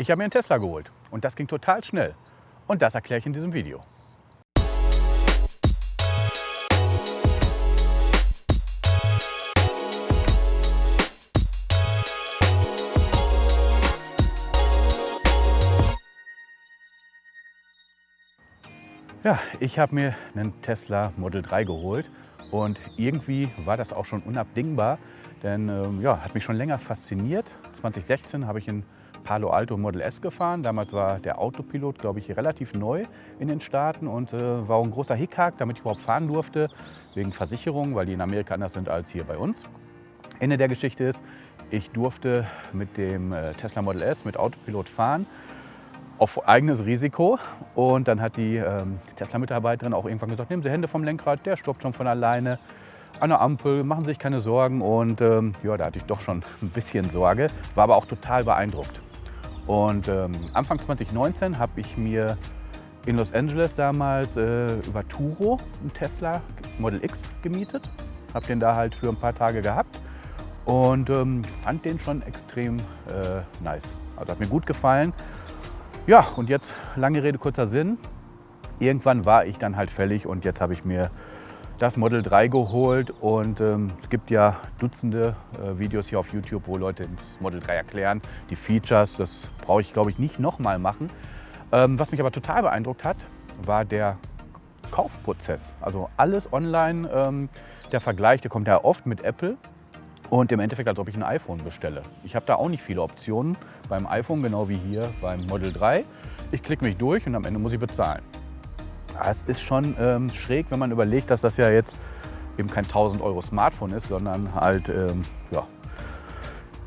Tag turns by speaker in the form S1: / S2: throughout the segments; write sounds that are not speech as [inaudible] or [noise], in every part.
S1: Ich habe mir einen Tesla geholt und das ging total schnell. Und das erkläre ich in diesem Video. Ja, ich habe mir einen Tesla Model 3 geholt und irgendwie war das auch schon unabdingbar, denn ähm, ja, hat mich schon länger fasziniert. 2016 habe ich in Palo Alto Model S gefahren. Damals war der Autopilot, glaube ich, relativ neu in den Staaten und äh, war ein großer Hickhack, damit ich überhaupt fahren durfte, wegen Versicherung, weil die in Amerika anders sind als hier bei uns. Ende der Geschichte ist, ich durfte mit dem äh, Tesla Model S mit Autopilot fahren auf eigenes Risiko. Und dann hat die ähm, Tesla-Mitarbeiterin auch irgendwann gesagt, nehmen Sie Hände vom Lenkrad, der stoppt schon von alleine an der Ampel, machen Sie sich keine Sorgen. Und ähm, ja, da hatte ich doch schon [laughs] ein bisschen Sorge, war aber auch total beeindruckt. Und ähm, Anfang 2019 habe ich mir in Los Angeles damals äh, über Turo einen Tesla Model X gemietet. Habe den da halt für ein paar Tage gehabt und ähm, fand den schon extrem äh, nice. Also hat mir gut gefallen. Ja, und jetzt lange Rede, kurzer Sinn. Irgendwann war ich dann halt fällig und jetzt habe ich mir das Model 3 geholt und ähm, es gibt ja Dutzende äh, Videos hier auf YouTube, wo Leute das Model 3 erklären, die Features, das brauche ich glaube ich nicht nochmal machen. Ähm, was mich aber total beeindruckt hat, war der Kaufprozess. Also alles online, ähm, der Vergleich, der kommt ja oft mit Apple und im Endeffekt, als ob ich ein iPhone bestelle. Ich habe da auch nicht viele Optionen beim iPhone, genau wie hier beim Model 3. Ich klicke mich durch und am Ende muss ich bezahlen. Es ist schon ähm, schräg, wenn man überlegt, dass das ja jetzt eben kein 1000 Euro Smartphone ist, sondern halt ähm, ja,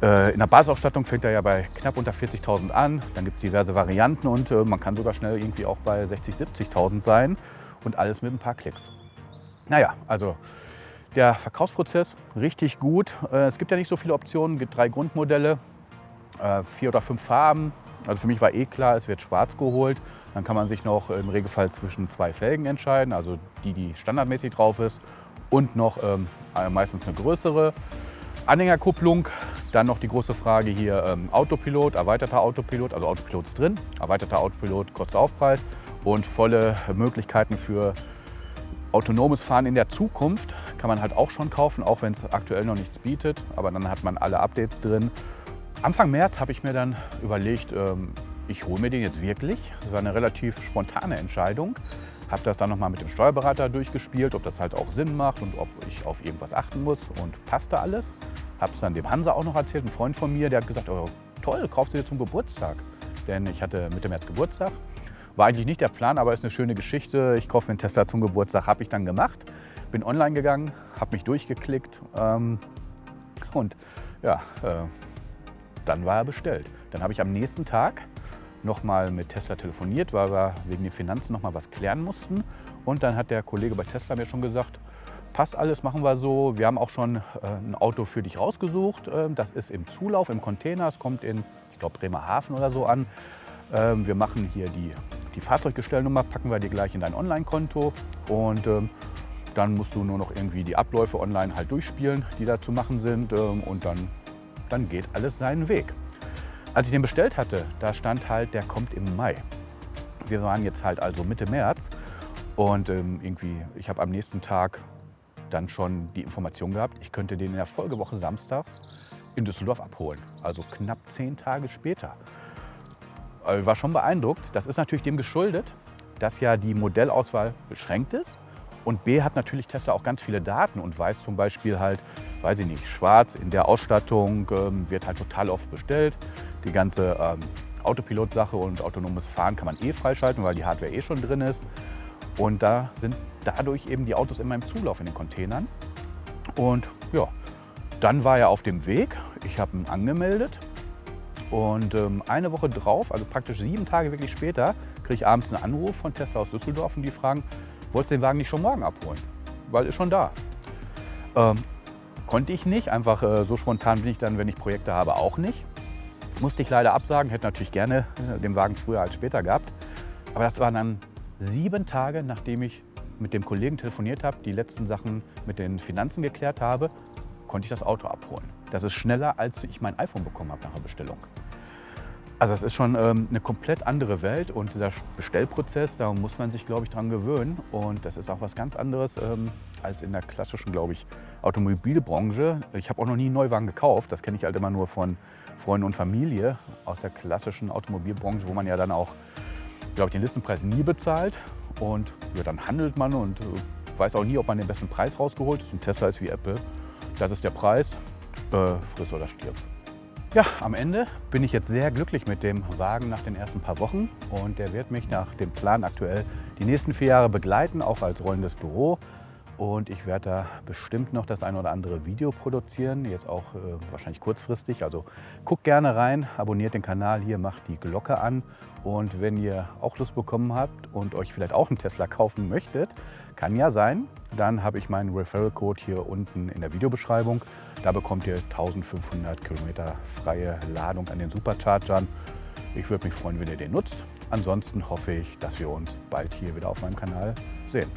S1: äh, in der Basisausstattung fängt er ja bei knapp unter 40.000 an. Dann gibt es diverse Varianten und äh, man kann sogar schnell irgendwie auch bei 60.000, 70.000 sein und alles mit ein paar Klicks. Naja, also der Verkaufsprozess richtig gut. Äh, es gibt ja nicht so viele Optionen, es gibt drei Grundmodelle, äh, vier oder fünf Farben. Also für mich war eh klar, es wird schwarz geholt. Dann kann man sich noch im Regelfall zwischen zwei Felgen entscheiden, also die, die standardmäßig drauf ist und noch ähm, äh, meistens eine größere. Anhängerkupplung, dann noch die große Frage hier ähm, Autopilot, erweiterter Autopilot, also Autopilot ist drin, erweiterter Autopilot kostet Aufpreis und volle Möglichkeiten für autonomes Fahren in der Zukunft kann man halt auch schon kaufen, auch wenn es aktuell noch nichts bietet, aber dann hat man alle Updates drin. Anfang März habe ich mir dann überlegt, ähm, ich hole mir den jetzt wirklich. Das war eine relativ spontane Entscheidung. Habe das dann nochmal mit dem Steuerberater durchgespielt, ob das halt auch Sinn macht und ob ich auf irgendwas achten muss und passte alles. Habe es dann dem Hansa auch noch erzählt, ein Freund von mir, der hat gesagt, oh, toll, kaufst du dir zum Geburtstag. Denn ich hatte Mitte März Geburtstag. War eigentlich nicht der Plan, aber ist eine schöne Geschichte. Ich kaufe mir einen Tesla zum Geburtstag, habe ich dann gemacht. Bin online gegangen, habe mich durchgeklickt ähm, und ja, äh, dann war er bestellt. Dann habe ich am nächsten Tag nochmal mit Tesla telefoniert, weil wir wegen den Finanzen nochmal was klären mussten. Und dann hat der Kollege bei Tesla mir schon gesagt, passt alles, machen wir so. Wir haben auch schon äh, ein Auto für dich rausgesucht. Ähm, das ist im Zulauf, im Container. Es kommt in, ich glaube, Bremerhaven oder so an. Ähm, wir machen hier die, die Fahrzeuggestellnummer, packen wir dir gleich in dein Online-Konto. Und ähm, dann musst du nur noch irgendwie die Abläufe online halt durchspielen, die da zu machen sind. Und dann, dann geht alles seinen Weg. Als ich den bestellt hatte, da stand halt, der kommt im Mai. Wir waren jetzt halt also Mitte März und ähm, irgendwie, ich habe am nächsten Tag dann schon die Information gehabt, ich könnte den in der Folgewoche samstags in Düsseldorf abholen. Also knapp zehn Tage später. Ich äh, war schon beeindruckt. Das ist natürlich dem geschuldet, dass ja die Modellauswahl beschränkt ist. Und B hat natürlich Tesla auch ganz viele Daten und weiß zum Beispiel halt, weiß ich nicht, schwarz in der Ausstattung ähm, wird halt total oft bestellt. Die ganze ähm, Autopilot-Sache und autonomes Fahren kann man eh freischalten, weil die Hardware eh schon drin ist. Und da sind dadurch eben die Autos immer im Zulauf in den Containern. Und ja, dann war er auf dem Weg. Ich habe ihn angemeldet. Und ähm, eine Woche drauf, also praktisch sieben Tage wirklich später, kriege ich abends einen Anruf von Tesla aus Düsseldorf und die fragen, wolltest du den Wagen nicht schon morgen abholen? Weil ist schon da. Ähm, konnte ich nicht, einfach äh, so spontan bin ich dann, wenn ich Projekte habe, auch nicht. Musste ich leider absagen, hätte natürlich gerne äh, den Wagen früher als später gehabt. Aber das waren dann sieben Tage, nachdem ich mit dem Kollegen telefoniert habe, die letzten Sachen mit den Finanzen geklärt habe, konnte ich das Auto abholen. Das ist schneller, als ich mein iPhone bekommen habe nach der Bestellung. Also es ist schon ähm, eine komplett andere Welt und dieser Bestellprozess, da muss man sich, glaube ich, dran gewöhnen. Und das ist auch was ganz anderes ähm, als in der klassischen, glaube ich, Automobilbranche. Ich habe auch noch nie einen Neuwagen gekauft. Das kenne ich halt immer nur von Freunden und Familie aus der klassischen Automobilbranche, wo man ja dann auch, glaube ich, den Listenpreis nie bezahlt. Und ja, dann handelt man und äh, weiß auch nie, ob man den besten Preis rausgeholt ist. Ein Tesla ist wie Apple. Das ist der Preis, äh, friss oder stirb. Ja, am Ende bin ich jetzt sehr glücklich mit dem Wagen nach den ersten paar Wochen und der wird mich nach dem Plan aktuell die nächsten vier Jahre begleiten, auch als rollendes Büro. Und ich werde da bestimmt noch das ein oder andere Video produzieren, jetzt auch äh, wahrscheinlich kurzfristig. Also guckt gerne rein, abonniert den Kanal hier, macht die Glocke an. Und wenn ihr auch Lust bekommen habt und euch vielleicht auch einen Tesla kaufen möchtet, kann ja sein, dann habe ich meinen Referral-Code hier unten in der Videobeschreibung. Da bekommt ihr 1500 Kilometer freie Ladung an den Superchargern. Ich würde mich freuen, wenn ihr den nutzt. Ansonsten hoffe ich, dass wir uns bald hier wieder auf meinem Kanal sehen.